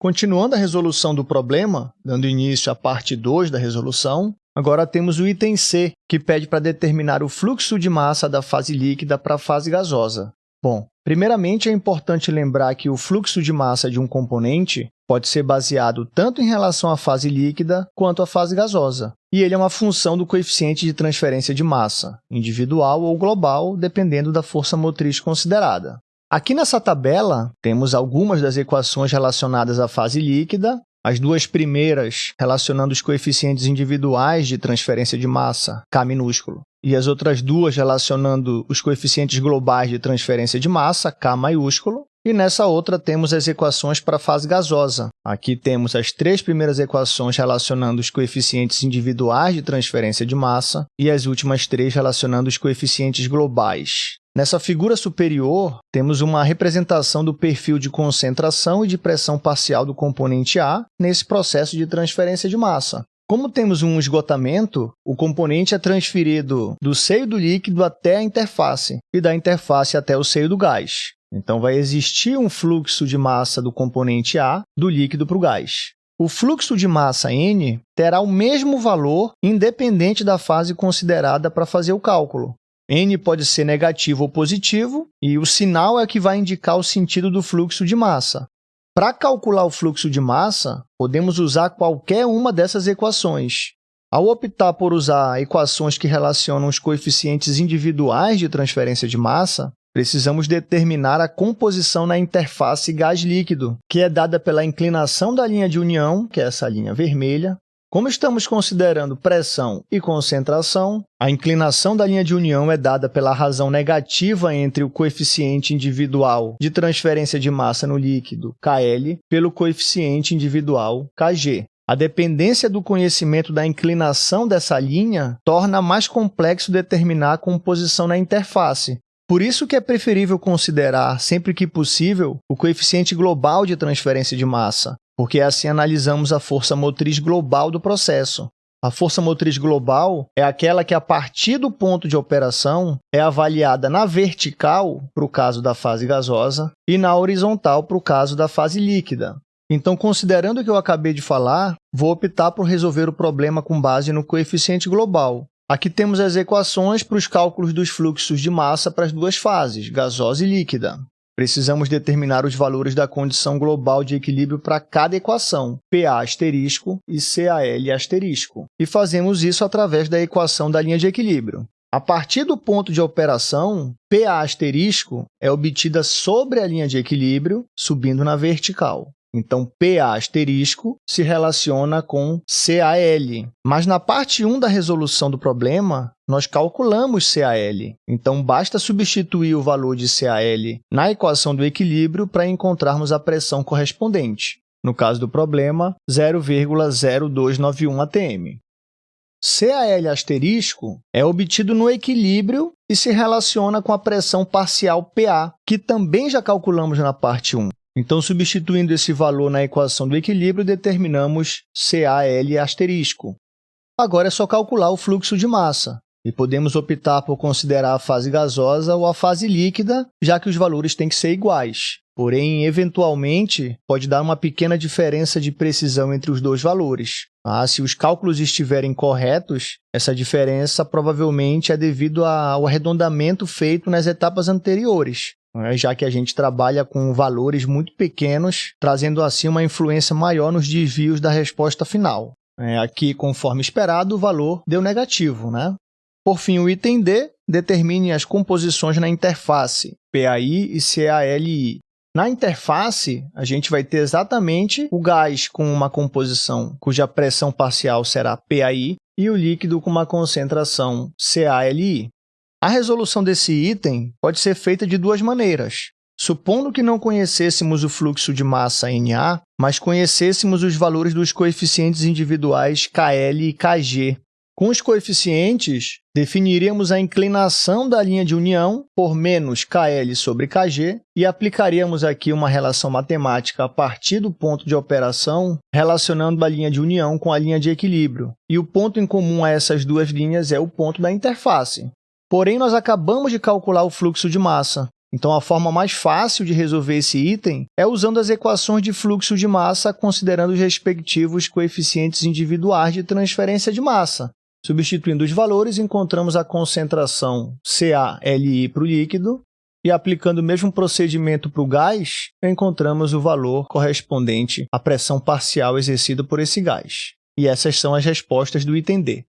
Continuando a resolução do problema, dando início à parte 2 da resolução, agora temos o item C, que pede para determinar o fluxo de massa da fase líquida para a fase gasosa. Bom, primeiramente é importante lembrar que o fluxo de massa de um componente pode ser baseado tanto em relação à fase líquida quanto à fase gasosa, e ele é uma função do coeficiente de transferência de massa, individual ou global, dependendo da força motriz considerada. Aqui nessa tabela, temos algumas das equações relacionadas à fase líquida, as duas primeiras relacionando os coeficientes individuais de transferência de massa, K minúsculo, e as outras duas relacionando os coeficientes globais de transferência de massa, K maiúsculo, e nessa outra temos as equações para a fase gasosa. Aqui temos as três primeiras equações relacionando os coeficientes individuais de transferência de massa e as últimas três relacionando os coeficientes globais. Nessa figura superior, temos uma representação do perfil de concentração e de pressão parcial do componente A nesse processo de transferência de massa. Como temos um esgotamento, o componente é transferido do seio do líquido até a interface e da interface até o seio do gás. Então, vai existir um fluxo de massa do componente A do líquido para o gás. O fluxo de massa N terá o mesmo valor independente da fase considerada para fazer o cálculo. N pode ser negativo ou positivo, e o sinal é que vai indicar o sentido do fluxo de massa. Para calcular o fluxo de massa, podemos usar qualquer uma dessas equações. Ao optar por usar equações que relacionam os coeficientes individuais de transferência de massa, precisamos determinar a composição na interface gás-líquido, que é dada pela inclinação da linha de união, que é essa linha vermelha, como estamos considerando pressão e concentração, a inclinação da linha de união é dada pela razão negativa entre o coeficiente individual de transferência de massa no líquido, KL, pelo coeficiente individual, KG. A dependência do conhecimento da inclinação dessa linha torna mais complexo determinar a composição na interface. Por isso que é preferível considerar, sempre que possível, o coeficiente global de transferência de massa, porque assim analisamos a força motriz global do processo. A força motriz global é aquela que, a partir do ponto de operação, é avaliada na vertical, para o caso da fase gasosa, e na horizontal, para o caso da fase líquida. Então, considerando o que eu acabei de falar, vou optar por resolver o problema com base no coeficiente global. Aqui temos as equações para os cálculos dos fluxos de massa para as duas fases, gasosa e líquida. Precisamos determinar os valores da condição global de equilíbrio para cada equação, PA asterisco e CAL asterisco, e fazemos isso através da equação da linha de equilíbrio. A partir do ponto de operação, PA asterisco é obtida sobre a linha de equilíbrio, subindo na vertical. Então, PA asterisco se relaciona com CAL. Mas na parte 1 da resolução do problema, nós calculamos CAL. Então, basta substituir o valor de CAL na equação do equilíbrio para encontrarmos a pressão correspondente. No caso do problema, 0,0291 atm. CAL asterisco é obtido no equilíbrio e se relaciona com a pressão parcial PA, que também já calculamos na parte 1. Então, substituindo esse valor na equação do equilíbrio, determinamos CAL asterisco. Agora é só calcular o fluxo de massa, e podemos optar por considerar a fase gasosa ou a fase líquida, já que os valores têm que ser iguais. Porém, eventualmente, pode dar uma pequena diferença de precisão entre os dois valores. Ah, se os cálculos estiverem corretos, essa diferença provavelmente é devido ao arredondamento feito nas etapas anteriores já que a gente trabalha com valores muito pequenos, trazendo assim uma influência maior nos desvios da resposta final. É, aqui, conforme esperado, o valor deu negativo. Né? Por fim, o item D determine as composições na interface PAI e CALI. Na interface, a gente vai ter exatamente o gás com uma composição cuja pressão parcial será PAI e o líquido com uma concentração CALI. A resolução desse item pode ser feita de duas maneiras. Supondo que não conhecêssemos o fluxo de massa NA, mas conhecêssemos os valores dos coeficientes individuais KL e KG. Com os coeficientes, definiríamos a inclinação da linha de união por menos KL sobre KG e aplicaríamos aqui uma relação matemática a partir do ponto de operação, relacionando a linha de união com a linha de equilíbrio. E o ponto em comum a essas duas linhas é o ponto da interface. Porém, nós acabamos de calcular o fluxo de massa. Então, a forma mais fácil de resolver esse item é usando as equações de fluxo de massa, considerando os respectivos coeficientes individuais de transferência de massa. Substituindo os valores, encontramos a concentração CaLi para o líquido e aplicando o mesmo procedimento para o gás, encontramos o valor correspondente à pressão parcial exercida por esse gás. E essas são as respostas do item D.